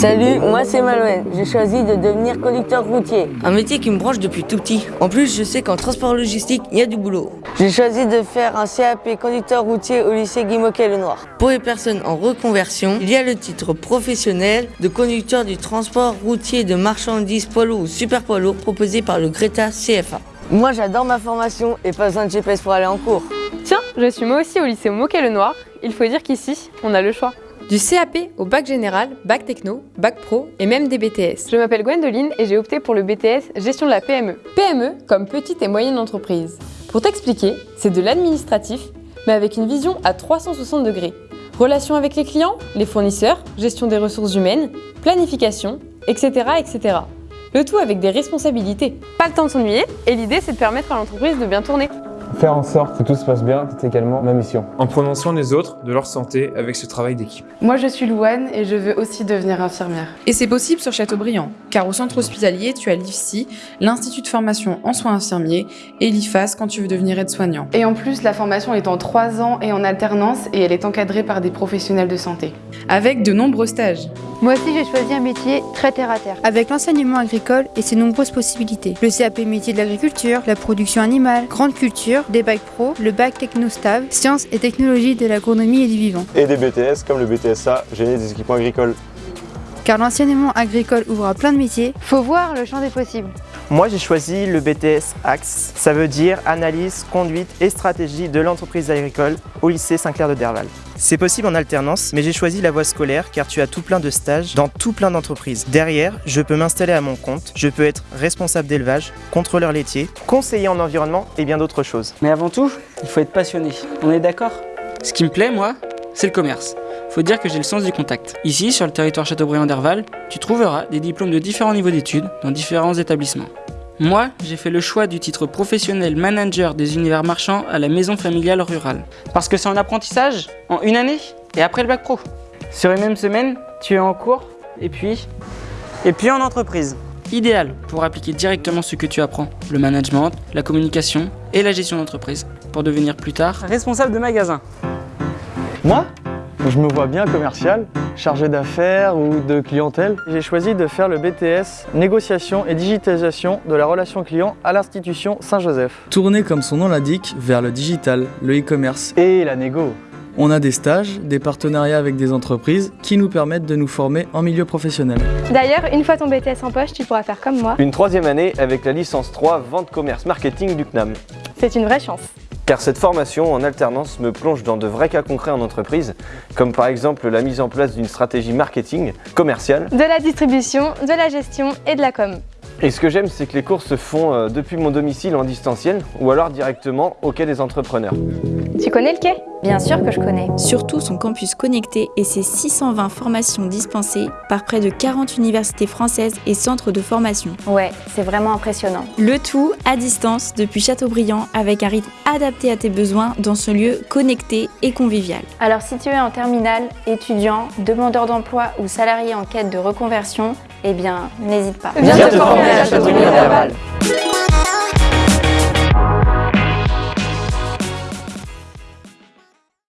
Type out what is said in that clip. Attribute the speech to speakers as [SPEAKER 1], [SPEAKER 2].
[SPEAKER 1] Salut, moi c'est Malouane. J'ai choisi de devenir conducteur routier.
[SPEAKER 2] Un métier qui me branche depuis tout petit. En plus, je sais qu'en transport logistique, il y a du boulot.
[SPEAKER 1] J'ai choisi de faire un CAP conducteur routier au lycée Guy le Noir.
[SPEAKER 2] Pour les personnes en reconversion, il y a le titre professionnel de conducteur du transport routier de marchandises poids lourds ou super poids lourds proposé par le Greta CFA.
[SPEAKER 1] Moi j'adore ma formation et pas besoin de GPS pour aller en cours.
[SPEAKER 3] Tiens, je suis moi aussi au lycée Moquet le Noir. Il faut dire qu'ici, on a le choix. Du CAP au bac général, bac techno, bac pro et même des BTS. Je m'appelle Gwendoline et j'ai opté pour le BTS gestion de la PME. PME comme petite et moyenne entreprise. Pour t'expliquer, c'est de l'administratif, mais avec une vision à 360 degrés. Relations avec les clients, les fournisseurs, gestion des ressources humaines, planification, etc. etc. Le tout avec des responsabilités. Pas le temps de s'ennuyer et l'idée c'est de permettre à l'entreprise de bien tourner.
[SPEAKER 4] Faire en sorte que tout se passe bien, c'est également ma mission.
[SPEAKER 5] En prenant soin des autres, de leur santé, avec ce travail d'équipe.
[SPEAKER 6] Moi je suis Louane et je veux aussi devenir infirmière.
[SPEAKER 7] Et c'est possible sur Châteaubriand, car au centre hospitalier, tu as l'IFSI, l'Institut de formation en soins infirmiers, et l'IFAS quand tu veux devenir aide-soignant.
[SPEAKER 6] Et en plus, la formation est en 3 ans et en alternance et elle est encadrée par des professionnels de santé.
[SPEAKER 7] Avec de nombreux stages.
[SPEAKER 8] Moi aussi, j'ai choisi un métier très terre à terre.
[SPEAKER 9] Avec l'enseignement agricole et ses nombreuses possibilités. Le CAP métier de l'agriculture, la production animale, grande culture, des bacs pro, le bac technostav, sciences et technologies de l'agronomie et du vivant.
[SPEAKER 10] Et des BTS comme le BTSA, génie des équipements agricoles.
[SPEAKER 9] Car l'enseignement agricole ouvre à plein de métiers.
[SPEAKER 8] Faut voir le champ des possibles.
[SPEAKER 11] Moi, j'ai choisi le BTS AXE. Ça veut dire analyse, conduite et stratégie de l'entreprise agricole au lycée Saint-Clair de Derval. C'est possible en alternance, mais j'ai choisi la voie scolaire car tu as tout plein de stages dans tout plein d'entreprises. Derrière, je peux m'installer à mon compte, je peux être responsable d'élevage, contrôleur laitier, conseiller en environnement et bien d'autres choses.
[SPEAKER 12] Mais avant tout, il faut être passionné. On est d'accord? Ce qui me plaît, moi, c'est le commerce. Faut dire que j'ai le sens du contact. Ici, sur le territoire Châteaubriand d'Herval, tu trouveras des diplômes de différents niveaux d'études dans différents établissements. Moi, j'ai fait le choix du titre professionnel manager des univers marchands à la maison familiale rurale. Parce que c'est en apprentissage, en une année, et après le bac pro. Sur une même semaine, tu es en cours, et puis... Et puis en entreprise. Idéal pour appliquer directement ce que tu apprends, le management, la communication et la gestion d'entreprise, pour devenir plus tard responsable de magasin.
[SPEAKER 4] Moi? Je me vois bien commercial, chargé d'affaires ou de clientèle. J'ai choisi de faire le BTS Négociation et digitalisation de la relation client à l'institution Saint-Joseph.
[SPEAKER 13] Tourner comme son nom l'indique vers le digital, le e-commerce.
[SPEAKER 4] Et la négo.
[SPEAKER 13] On a des stages, des partenariats avec des entreprises qui nous permettent de nous former en milieu professionnel.
[SPEAKER 8] D'ailleurs, une fois ton BTS en poche, tu pourras faire comme moi.
[SPEAKER 10] Une troisième année avec la licence 3 Vente Commerce Marketing du CNAM.
[SPEAKER 8] C'est une vraie chance
[SPEAKER 10] car cette formation en alternance me plonge dans de vrais cas concrets en entreprise, comme par exemple la mise en place d'une stratégie marketing, commerciale,
[SPEAKER 8] de la distribution, de la gestion et de la com.
[SPEAKER 10] Et ce que j'aime, c'est que les cours se font euh, depuis mon domicile en distanciel ou alors directement au quai des entrepreneurs.
[SPEAKER 8] Tu connais le quai?
[SPEAKER 9] Bien sûr que je connais.
[SPEAKER 7] Surtout son campus connecté et ses 620 formations dispensées par près de 40 universités françaises et centres de formation.
[SPEAKER 8] Ouais, c'est vraiment impressionnant.
[SPEAKER 7] Le tout à distance depuis Châteaubriand avec un rythme adapté à tes besoins dans ce lieu connecté et convivial.
[SPEAKER 8] Alors si tu es en terminale, étudiant, demandeur d'emploi ou salarié en quête de reconversion, eh bien, n'hésite pas.
[SPEAKER 1] Viens te former à Châteaubriand